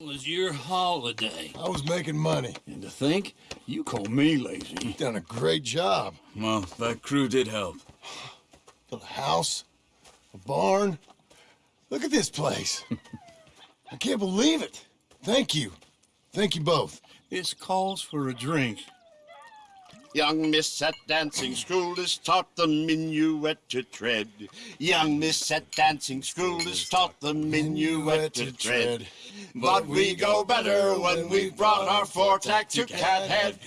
was your holiday? I was making money. And to think, you call me lazy. You've done a great job. Well, that crew did help. Built a house, a barn. Look at this place. I can't believe it. Thank you. Thank you both. This calls for a drink. Young miss at dancing school is taught the minuet to tread. Young miss at dancing school is taught the minuet to tread. But we go better when we've brought our fore-tack to Cathead.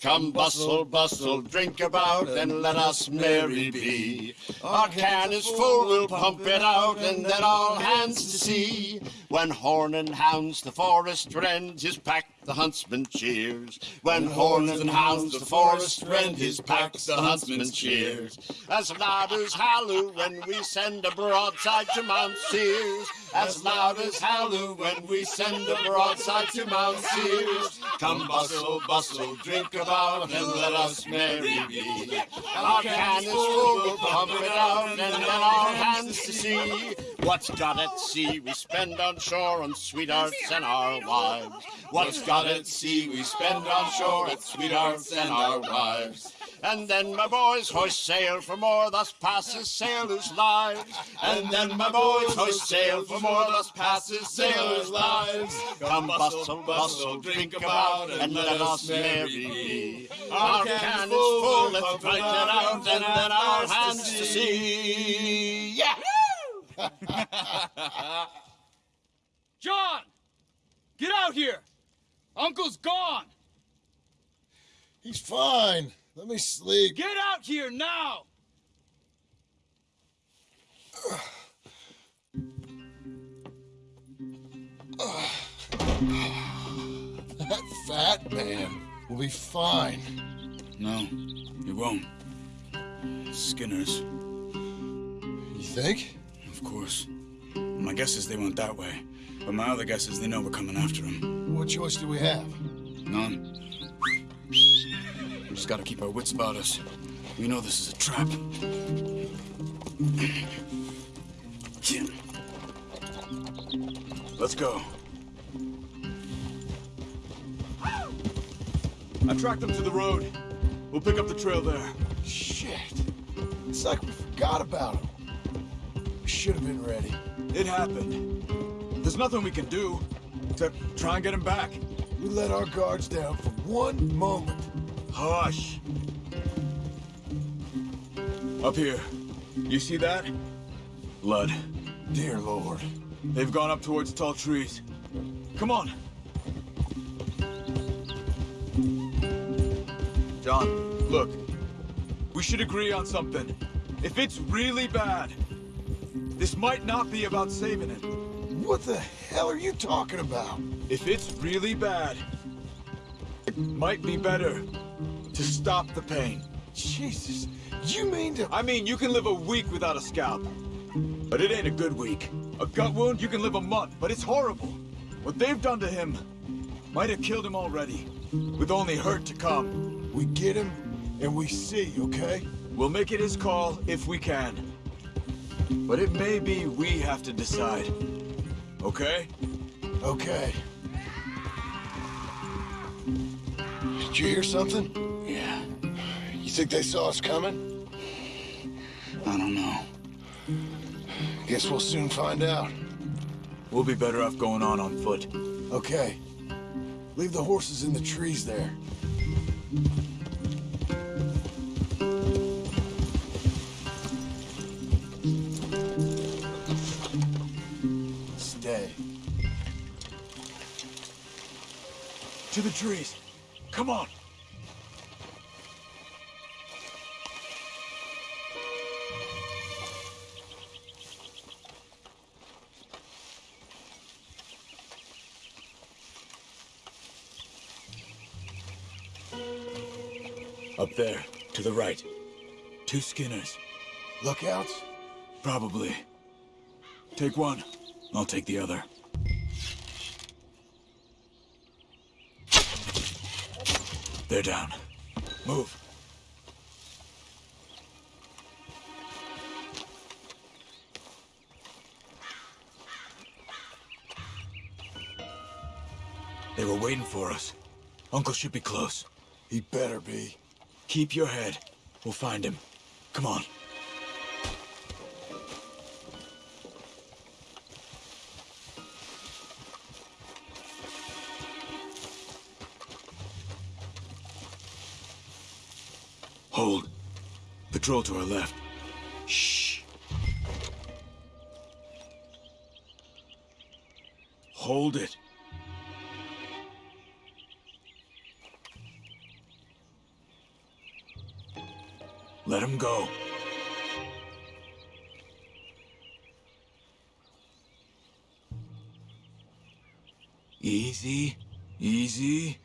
Come bustle, bustle, drink about, and let us merry be. Our can is full, we'll pump it out, and then all hands to sea. When horn and hounds the forest rend, his pack the huntsman cheers. When horn and hounds the forest rend, his pack the huntsman cheers. As loud as halloo when we send a broadside to Mount Sears. As loud as halloo when we send a broadside to Mount Sears. Come bustle, bustle, drink about, and let us merry be. Our can is full, we'll pump it out, and then all hands to sea. What's got at sea we spend on shore on sweethearts and our wives. What's got at sea we spend on shore at sweethearts and our wives. And then my boys hoist sail for more, thus passes sailors' lives. And then my boys hoist sail for more, thus passes sailors' lives. Come bustle, bustle, drink about, and let us merry be. Our can is full, let's drink it out, and then our hands to sea. Yeah! John! Get out here! Uncle's gone! He's fine. Let me sleep. Get out here now! That fat man will be fine. No, he won't. Skinners, You think? Of course. My guess is they went that way. But my other guess is they know we're coming after them. What choice do we have? None. We just gotta keep our wits about us. We know this is a trap. Let's go. I tracked them to the road. We'll pick up the trail there. Shit. It's like we forgot about him. Should have been ready. It happened. There's nothing we can do except try and get him back. We let our guards down for one moment. Hush. Up here. You see that? Blood. Dear Lord. They've gone up towards tall trees. Come on. John, look. We should agree on something. If it's really bad, this might not be about saving him. What the hell are you talking about? If it's really bad, it might be better to stop the pain. Jesus. You mean to... I mean, you can live a week without a scalp. But it ain't a good week. A gut wound, you can live a month, but it's horrible. What they've done to him might have killed him already, with only hurt to come. We get him, and we see, okay? We'll make it his call if we can. But it may be we have to decide. Okay? Okay. Did you hear something? Yeah, You think they saw us coming? I don't know. Guess we'll soon find out. We'll be better off going on on foot. Okay. Leave the horses in the trees there. To the trees. Come on. Up there, to the right. Two Skinners. Lookouts? Probably. Take one. I'll take the other. They're down. Move. They were waiting for us. Uncle should be close. He better be. Keep your head. We'll find him. Come on. Patrol to our left. Shh. Hold it. Let him go. Easy, easy.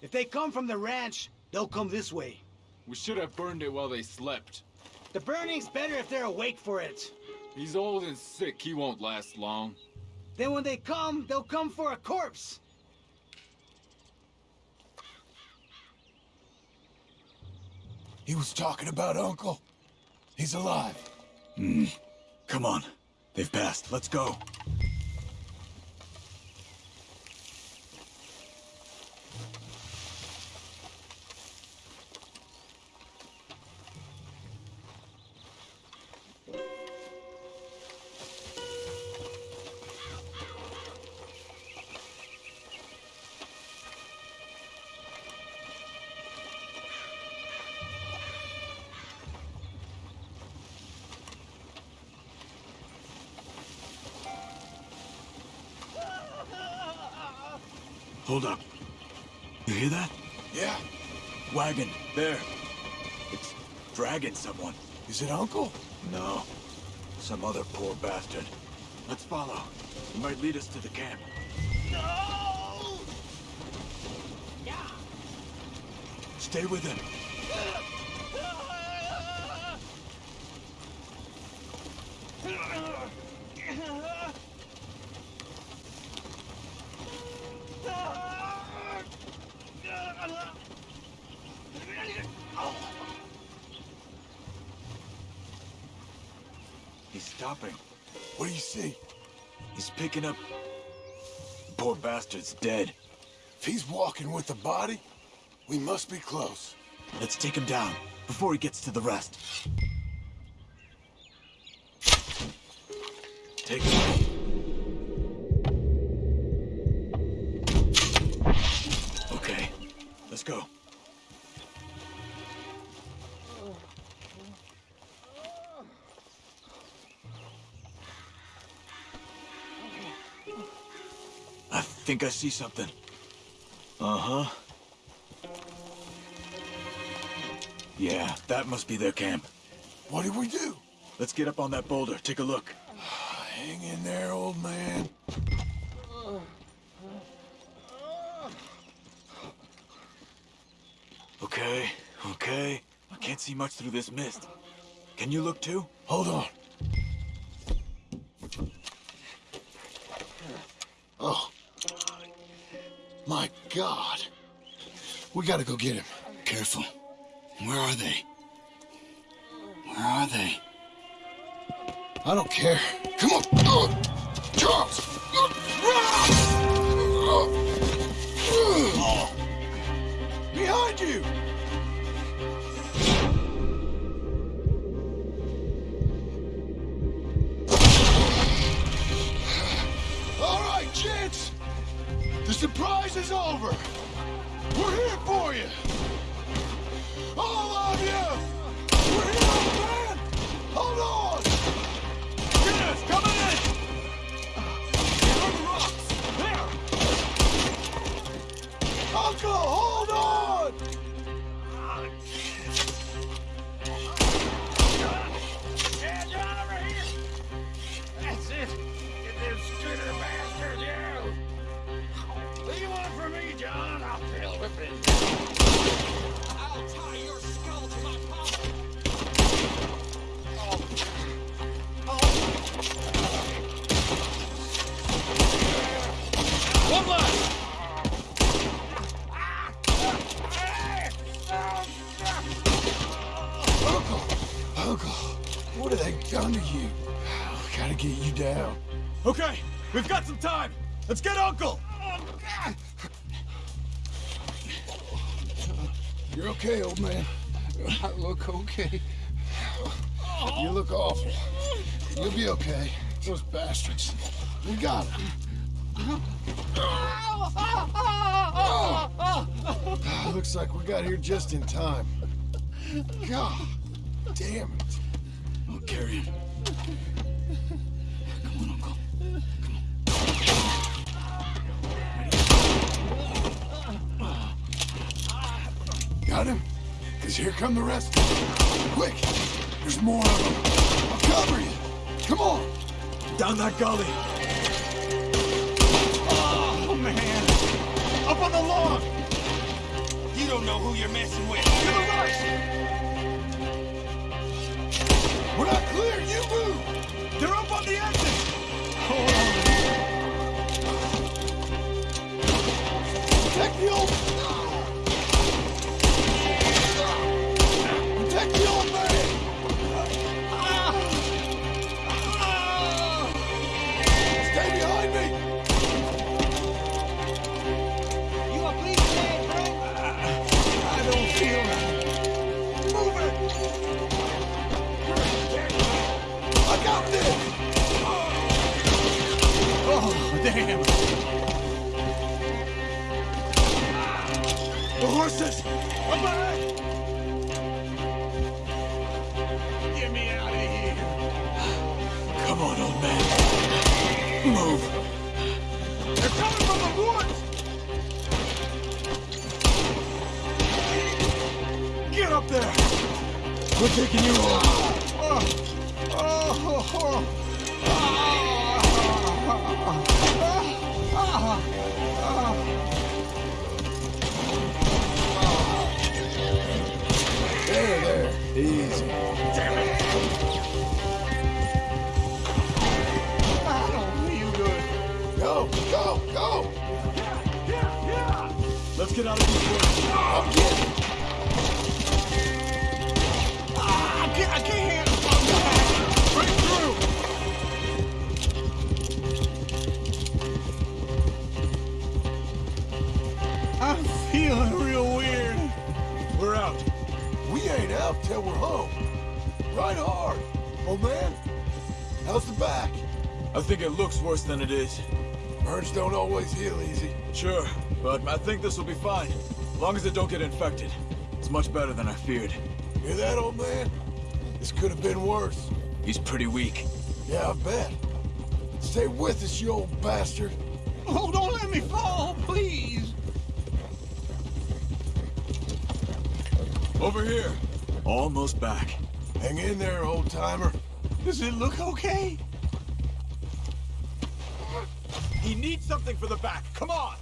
If they come from the ranch, they'll come this way. We should have burned it while they slept. The burning's better if they're awake for it. He's old and sick. He won't last long. Then when they come, they'll come for a corpse. He was talking about Uncle. He's alive. Hmm. Come on. They've passed. Let's go. Hold up. You hear that? Yeah. Wagon. There. It's dragging someone. Is it Uncle? No. Some other poor bastard. Let's follow. He might lead us to the camp. No! Yeah! Stay with him. Stopping. What do you see? He's picking up... The Poor bastard's dead. If he's walking with the body, we must be close. Let's take him down before he gets to the rest. Take him. Okay, let's go. Think I see something. Uh-huh. Yeah, that must be their camp. What do we do? Let's get up on that boulder, take a look. Hang in there, old man. Okay, okay. I can't see much through this mist. Can you look too? Hold on. Oh. My God. We gotta go get him. Careful. Where are they? Where are they? I don't care. Come on. Charles. Hold on! What have they done to you? I gotta get you down. Okay, we've got some time. Let's get Uncle. You're okay, old man. I look okay. You look awful. You'll be okay. Those bastards. We got them. Looks like we got here just in time. God damn it. I'll carry him. Come on, Uncle. Come on. Got him? Because here come the rest. Quick! There's more of them. I'll cover you. Come on. Down that gully. Oh, man. Up on the lawn. You don't know who you're messing with. To the right. We're not clear. You move. They're up The horses. Back. Get me out of here. Come on, old man. Move. They're coming from the woods. Get up there. We're taking you home. Oh, oh, oh. Ain't out till we're home. Right hard. Old man, how's the back? I think it looks worse than it is. Burns don't always heal easy. Sure, but I think this will be fine. As long as it don't get infected. It's much better than I feared. Hear that, old man? This could have been worse. He's pretty weak. Yeah, I bet. Stay with us, you old bastard. Oh, don't let me fall, please. Over here. Almost back. Hang in there, old timer. Does it look okay? He needs something for the back. Come on!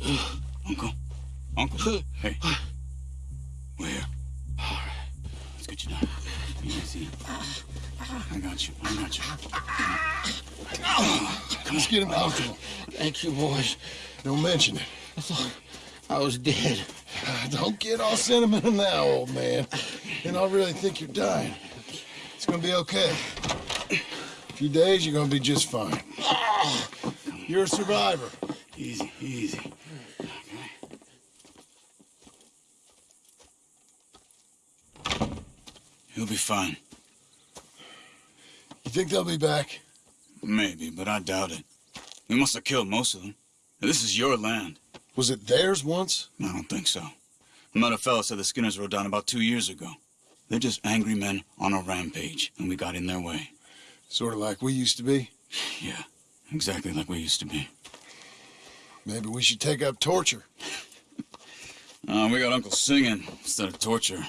Uncle. Uncle. Hey. Let's get him out. Of it. Thank you, boys. Don't mention it. I thought I was dead. Don't get all sentimental now, old man. And I'll really think you're dying. It's gonna be okay. A few days, you're gonna be just fine. You're a survivor. Easy, easy. Okay. He'll be fine. You think they'll be back? Maybe, but I doubt it. We must have killed most of them. This is your land. Was it theirs once? I don't think so. I met a fella said the Skinners rode down about two years ago. They're just angry men on a rampage, and we got in their way. Sort of like we used to be. Yeah, exactly like we used to be. Maybe we should take up torture. Uh, we got Uncle singing instead of torture.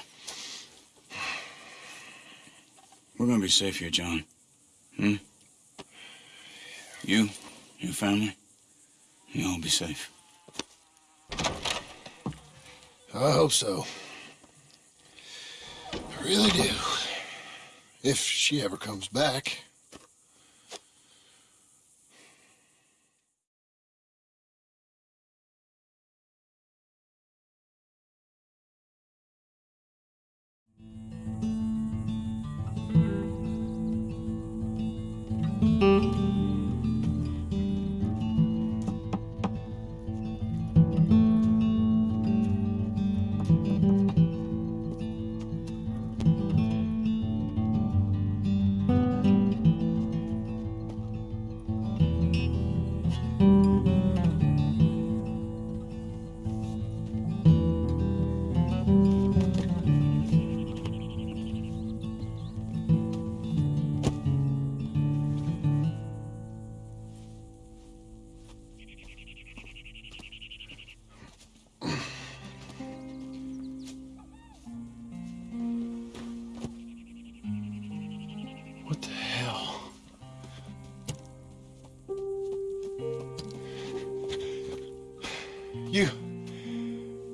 We're gonna be safe here, John. Hmm? You, your family, you all be safe. I hope so. I really do. If she ever comes back.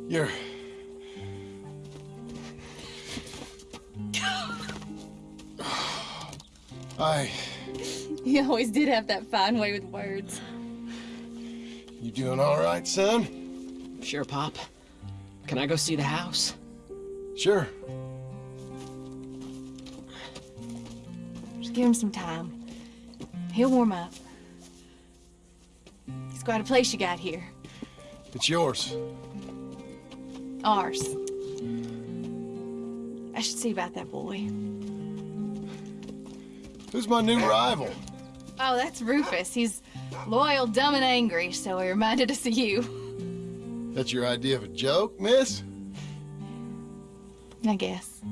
You're. I. You always did have that fine way with words. You doing all right, son? Sure, Pop. Can I go see the house? Sure. Just give him some time. He'll warm up. It's quite a place you got here. It's yours. Ours. I should see about that boy. Who's my new rival? Oh, that's Rufus. He's loyal, dumb, and angry, so he reminded us of you. That's your idea of a joke, miss? I guess.